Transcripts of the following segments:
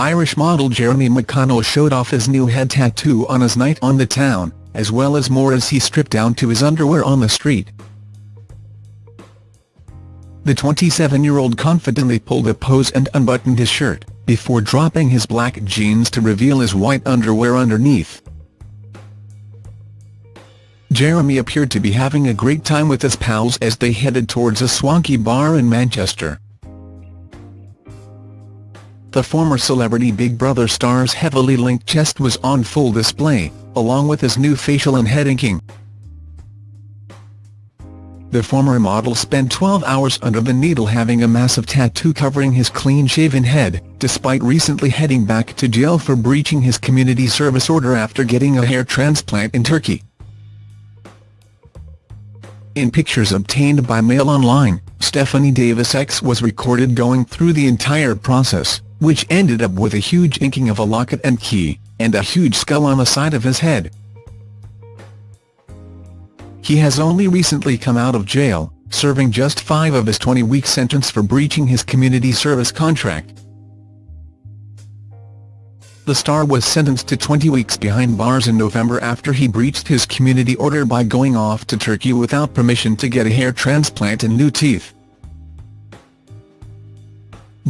Irish model Jeremy McConnell showed off his new head tattoo on his night on the town, as well as more as he stripped down to his underwear on the street. The 27-year-old confidently pulled a pose and unbuttoned his shirt, before dropping his black jeans to reveal his white underwear underneath. Jeremy appeared to be having a great time with his pals as they headed towards a swanky bar in Manchester. The former celebrity Big Brother star's heavily linked chest was on full display, along with his new facial and head inking. The former model spent 12 hours under the needle having a massive tattoo covering his clean-shaven head, despite recently heading back to jail for breaching his community service order after getting a hair transplant in Turkey. In pictures obtained by Mail Online, Stephanie Davis X was recorded going through the entire process, which ended up with a huge inking of a locket and key, and a huge skull on the side of his head. He has only recently come out of jail, serving just five of his 20-week sentence for breaching his community service contract. The star was sentenced to 20 weeks behind bars in November after he breached his community order by going off to Turkey without permission to get a hair transplant and new teeth.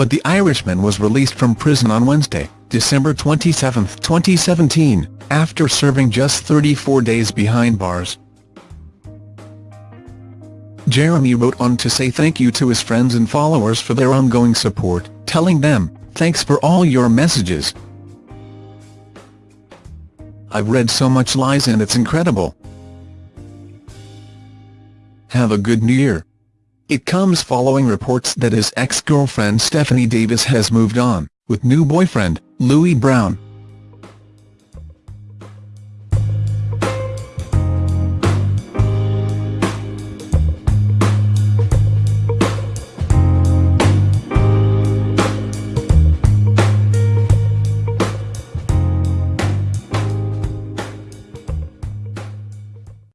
But the Irishman was released from prison on Wednesday, December 27, 2017, after serving just 34 days behind bars. Jeremy wrote on to say thank you to his friends and followers for their ongoing support, telling them, thanks for all your messages, I've read so much lies and it's incredible. Have a good new year. It comes following reports that his ex-girlfriend Stephanie Davis has moved on, with new boyfriend, Louis Brown.